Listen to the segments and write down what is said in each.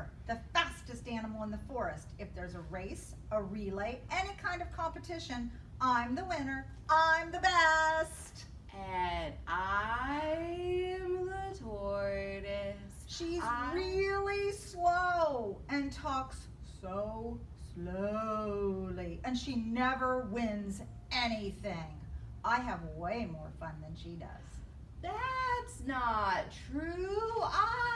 winner, the fastest animal in the forest. If there's a race, a relay, any kind of competition, I'm the winner. I'm the best. And I'm the tortoise. She's I- really slow and talks so slowly. And she never wins anything. I have way more fun than she does. That's not true. I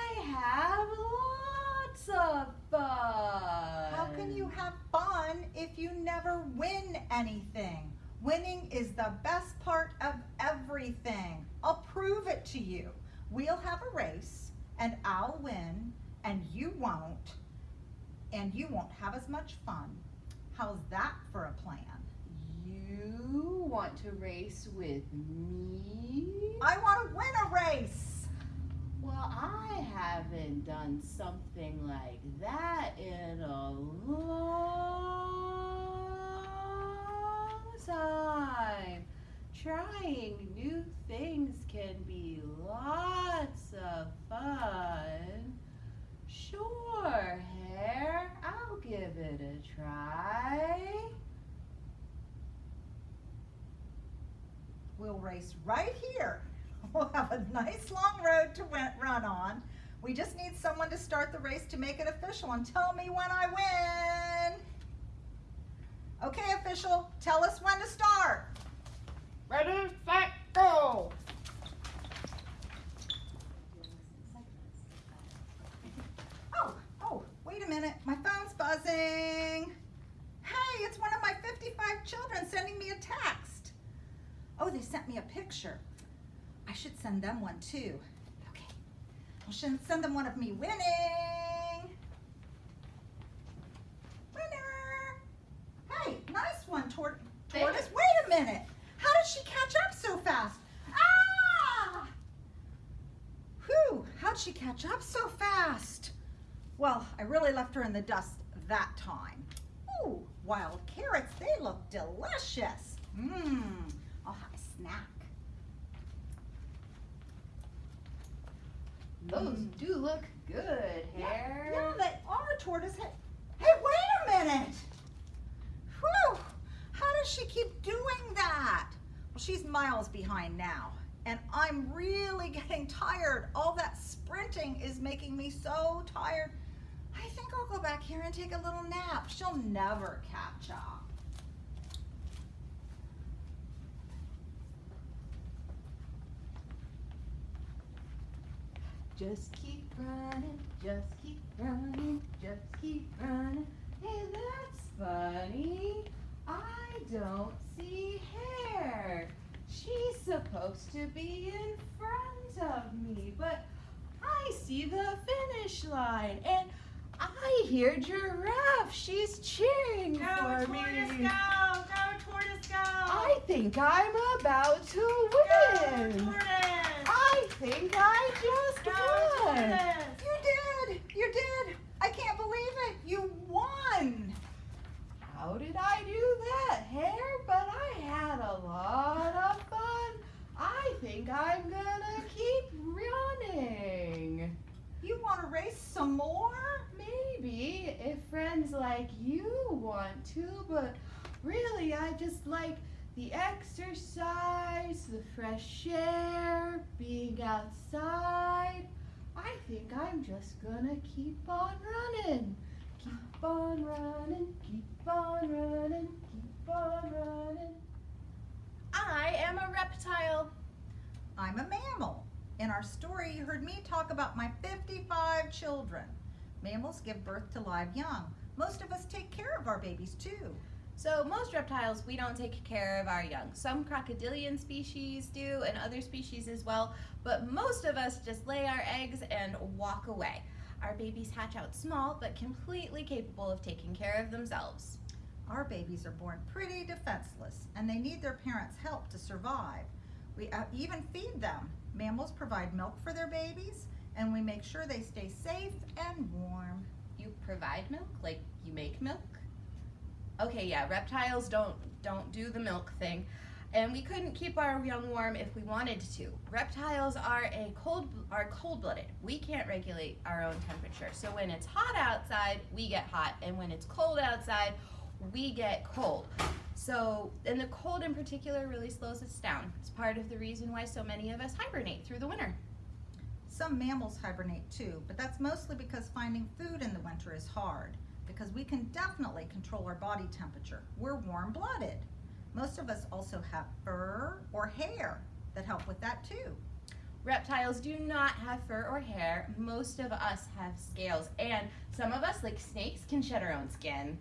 lots of fun. How can you have fun if you never win anything? Winning is the best part of everything. I'll prove it to you. We'll have a race and I'll win and you won't and you won't have as much fun. How's that for a plan? You want to race with me? I want to win a race. Well, I haven't done something like that in a long time. Trying new things can be lots of fun. Sure, Hare, I'll give it a try. We'll race right here. We'll have a nice long road to run on. We just need someone to start the race to make it official and tell me when I win. Okay, official, tell us when to start. Ready, set, go! Oh, oh, wait a minute, my phone's buzzing. Hey, it's one of my 55 children sending me a text. Oh, they sent me a picture. I should send them one too. Okay, I should send them one of me winning. Winner. Hey, nice one, Tor- Tortoise. Wait a minute. How did she catch up so fast? Ah! Whew, how'd she catch up so fast? Well, I really left her in the dust that time. Ooh, wild carrots, they look delicious. Mmm, I'll have a snack. Those Mm. do look good, Hare. Yeah, they are tortoise. Hey, hey, wait a minute. Whew, how does she keep doing that? Well, she's miles behind now. And I'm really getting tired. All that sprinting is making me so tired. I think I'll go back here and take a little nap. She'll never catch up. Just keep running, just keep running, just keep running. Hey, that's funny. I don't see Hare. She's supposed to be in front of me, but I see the finish line and I hear Giraffe. She's cheering Go, for tortoise, me. go! Go, tortoise, go! I think I'm about to Go, win. tortoise! I think I just Go, won. tortoise! You did, you did. I can't believe it. You won. How did I do that, Hare? But I had a lot of fun. I think I'm gonna keep running. You want to race some more? Maybe if friends like you want to, but really I just like the exercise, the fresh air, being outside. I think I'm just gonna keep on running. Keep on running, keep on running, keep on running. I am a reptile. I'm a mammal. In our story, you heard me talk about my 55 children. Mammals give birth to live young. Most of us take care of our babies too. So most reptiles, we don't take care of our young. Some crocodilian species do and other species as well, but most of us just lay our eggs and walk away. Our babies hatch out small, but completely capable of taking care of themselves. Our babies are born pretty defenseless and they need their parents' help to survive. We uh, even feed them. Mammals provide milk for their babies and we make sure they stay safe and warm. You provide milk, like you make milk? Okay, yeah, reptiles don't don't do the milk thing. and we couldn't keep our young warm if we wanted to. Reptiles are a cold are cold-blooded. We can't regulate our own temperature. So when it's hot outside, we get hot, and when it's cold outside, we get cold. So, and the cold in particular really slows us down. It's part of the reason why so many of us hibernate through the winter. Some mammals hibernate too, but that's mostly because finding food in the winter is hard because we can definitely control our body temperature. We're warm-blooded. Most of us also have fur or hair that help with that too. Reptiles do not have fur or hair. Most of us have scales, and some of us, like snakes, can shed our own skin.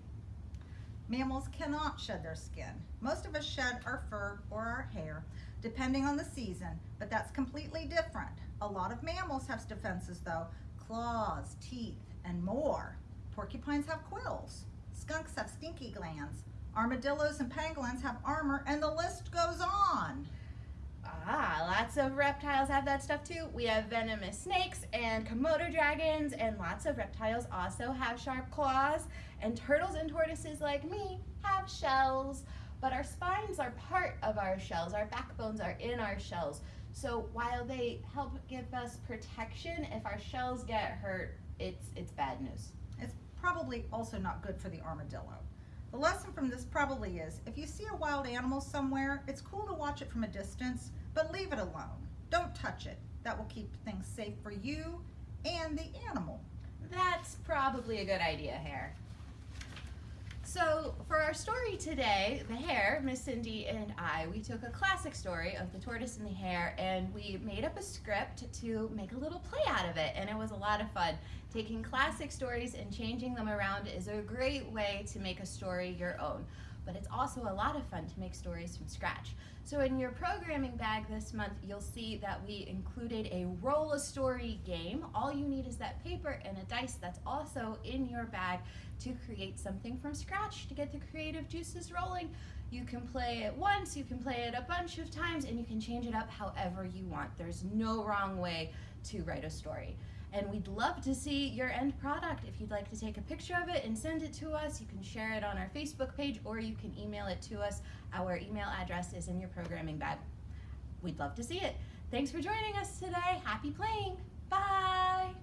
Mammals cannot shed their skin. Most of us shed our fur or our hair, depending on the season, but that's completely different. A lot of mammals have defenses though, claws, teeth, and more. Porcupines have quills. Skunks have stinky glands. Armadillos and pangolins have armor, and the list goes on. Ah, lots of reptiles have that stuff too. We have venomous snakes and Komodo dragons, and lots of reptiles also have sharp claws. And turtles and tortoises, like me, have shells. But our spines are part of our shells, our backbones are in our shells. So while they help give us protection, if our shells get hurt, it's, it's bad news. Probably also not good for the armadillo. The lesson from this probably is, if you see a wild animal somewhere, it's cool to watch it from a distance, but leave it alone. Don't touch it. That will keep things safe for you and the animal. That's probably a good idea, Hare. So, our story today, the hare, Miss Cindy and I, we took a classic story of the tortoise and the hare and we made up a script to make a little play out of it, and it was a lot of fun. Taking classic stories and changing them around is a great way to make a story your own, but it's also a lot of fun to make stories from scratch. So, in your programming bag this month, you'll see that we included a roll a story game. All you need is that paper and a dice that's also in your bag to create something from scratch to get the creative juices rolling. You can play it once, you can play it a bunch of times, and you can change it up however you want. There's no wrong way to write a story. And we'd love to see your end product. If you'd like to take a picture of it and send it to us, you can share it on our Facebook page or you can email it to us. Our email address is in your programming bag. We'd love to see it. Thanks for joining us today. Happy playing. Bye.